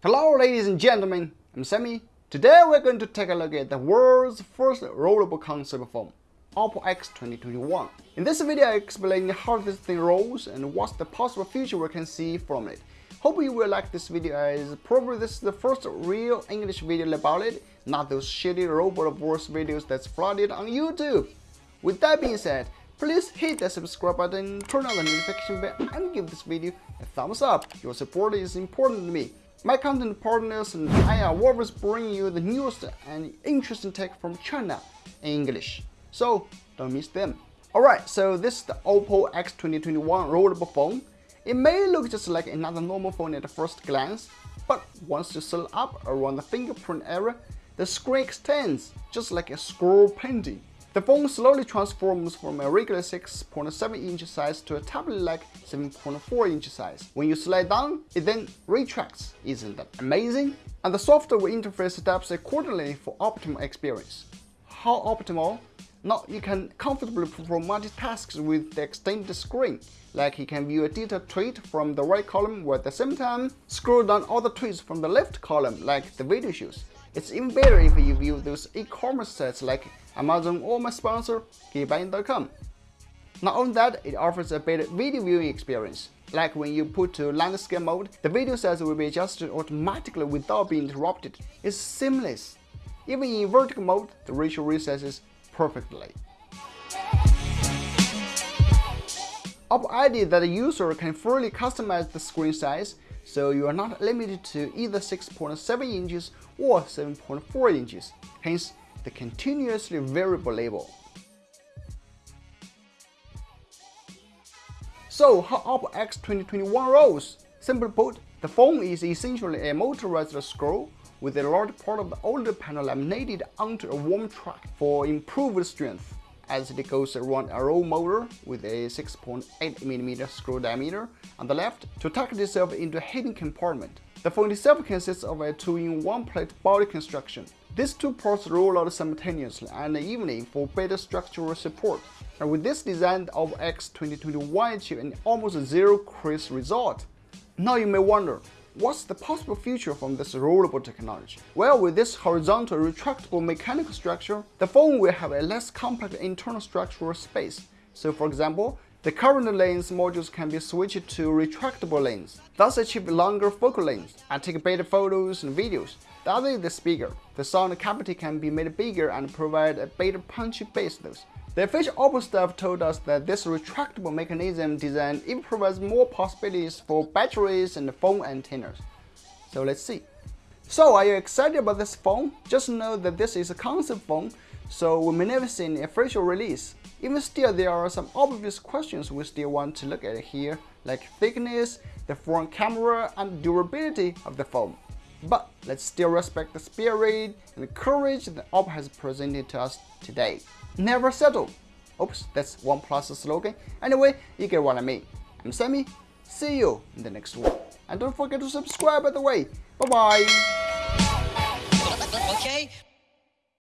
Hello ladies and gentlemen, I'm Sammy. Today we're going to take a look at the world's first rollable concept phone, Oppo X 2021. In this video I explain how this thing rolls and what's the possible future we can see from it. Hope you will like this video as probably this is the first real English video about it, not those shitty robot voice videos that's flooded on YouTube. With that being said, please hit the subscribe button, turn on the notification bell and give this video a thumbs up. Your support is important to me. My content partners and I are always bringing you the newest and interesting tech from China in English, so don't miss them. Alright, so this is the Oppo X 2021 rollable phone. It may look just like another normal phone at first glance, but once you set up around the fingerprint area, the screen extends just like a scroll painting. The phone slowly transforms from a regular 6.7 inch size to a tablet-like 7.4 inch size. When you slide down, it then retracts. Isn't that amazing? And the software interface adapts accordingly for optimal experience. How optimal? Now you can comfortably perform multitasks with the extended screen, like you can view a detailed tweet from the right column while at the same time scroll down all the tweets from the left column like the video shows. It's even better if you view those e-commerce sites like Amazon or my sponsor, Geekbuying.com. Not only that, it offers a better video viewing experience. Like when you put to landscape mode, the video size will be adjusted automatically without being interrupted. It's seamless. Even in vertical mode, the ratio resizes perfectly. Oppo added that the user can fully customize the screen size, so you are not limited to either 6.7 inches or 7.4 inches. Hence, the continuously variable label. So how Oppo X 2021 rolls? Simply put, the phone is essentially a motorized scroll with a large part of the OLED panel laminated onto a warp track for improved strength as it goes around a roll motor with a 6.8mm screw diameter on the left to tuck itself into a hidden compartment. The phone itself consists of a 2-in-1 plate body construction. These two parts roll out simultaneously and evenly for better structural support. And with this design of X 2021 achieved an almost zero crease result. Now you may wonder, What's the possible future from this rollable technology? Well, with this horizontal retractable mechanical structure, the phone will have a less compact internal structural space. So for example, the current lens modules can be switched to retractable lens, thus achieve longer focal length and take better photos and videos. The other is bigger. The sound cavity can be made bigger and provide a better punchy bass. The official Oppo staff told us that this retractable mechanism design even provides more possibilities for batteries and phone antennas. So let's see. So are you excited about this phone? Just know that this is a concept phone, so we may never see an official release. Even still, there are some obvious questions we still want to look at here, like thickness, the front camera, and durability of the phone. But let's still respect the spirit and the courage that Oppo has presented to us today. Never settle. Oops, that's OnePlus slogan. Anyway, you get what I mean. I'm Sammy. See you in the next one. And don't forget to subscribe by the way. Bye bye. Okay.